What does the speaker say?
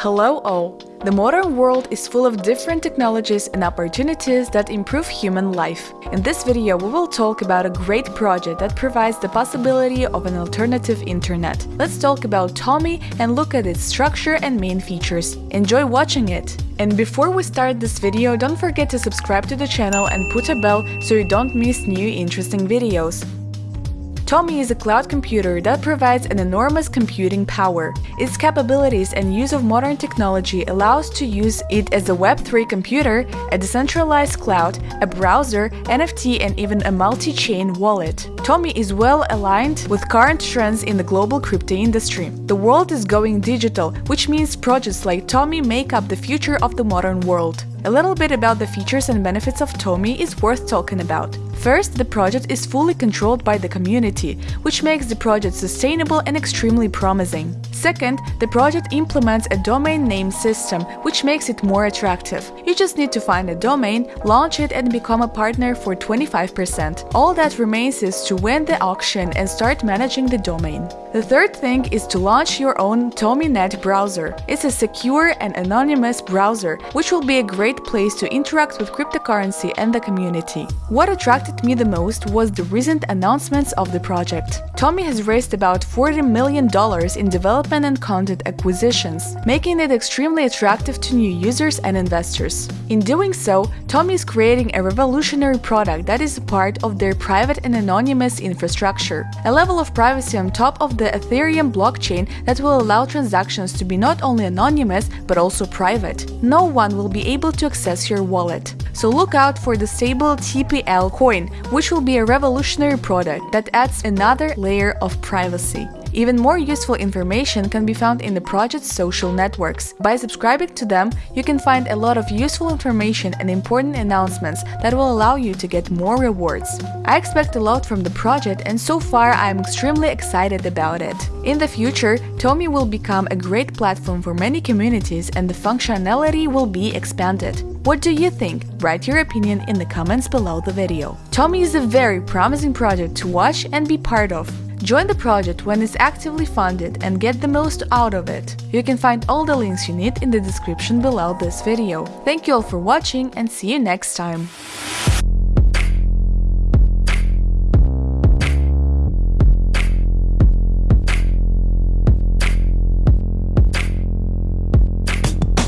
Hello all! The modern world is full of different technologies and opportunities that improve human life. In this video we will talk about a great project that provides the possibility of an alternative internet. Let's talk about Tomi and look at its structure and main features. Enjoy watching it! And before we start this video, don't forget to subscribe to the channel and put a bell so you don't miss new interesting videos. Tomi is a cloud computer that provides an enormous computing power. Its capabilities and use of modern technology allows to use it as a Web3 computer, a decentralized cloud, a browser, NFT and even a multi-chain wallet. Tomi is well aligned with current trends in the global crypto industry. The world is going digital, which means projects like Tomi make up the future of the modern world. A little bit about the features and benefits of Tomi is worth talking about. First, the project is fully controlled by the community, which makes the project sustainable and extremely promising. Second, the project implements a domain name system, which makes it more attractive. You just need to find a domain, launch it and become a partner for 25%. All that remains is to win the auction and start managing the domain. The third thing is to launch your own TomiNet browser. It's a secure and anonymous browser, which will be a great place to interact with cryptocurrency and the community. What attracted me the most was the recent announcements of the project. Tomi has raised about $40 million in development and content acquisitions, making it extremely attractive to new users and investors. In doing so, Tomi is creating a revolutionary product that is a part of their private and anonymous infrastructure, a level of privacy on top of the Ethereum blockchain that will allow transactions to be not only anonymous but also private. No one will be able to access your wallet. So look out for the stable TPL coin, which will be a revolutionary product that adds another layer of privacy. Even more useful information can be found in the project's social networks. By subscribing to them, you can find a lot of useful information and important announcements that will allow you to get more rewards. I expect a lot from the project and so far I am extremely excited about it. In the future, Tomi will become a great platform for many communities and the functionality will be expanded. What do you think? Write your opinion in the comments below the video. Tomi is a very promising project to watch and be part of. Join the project when it's actively funded and get the most out of it. You can find all the links you need in the description below this video. Thank you all for watching and see you next time!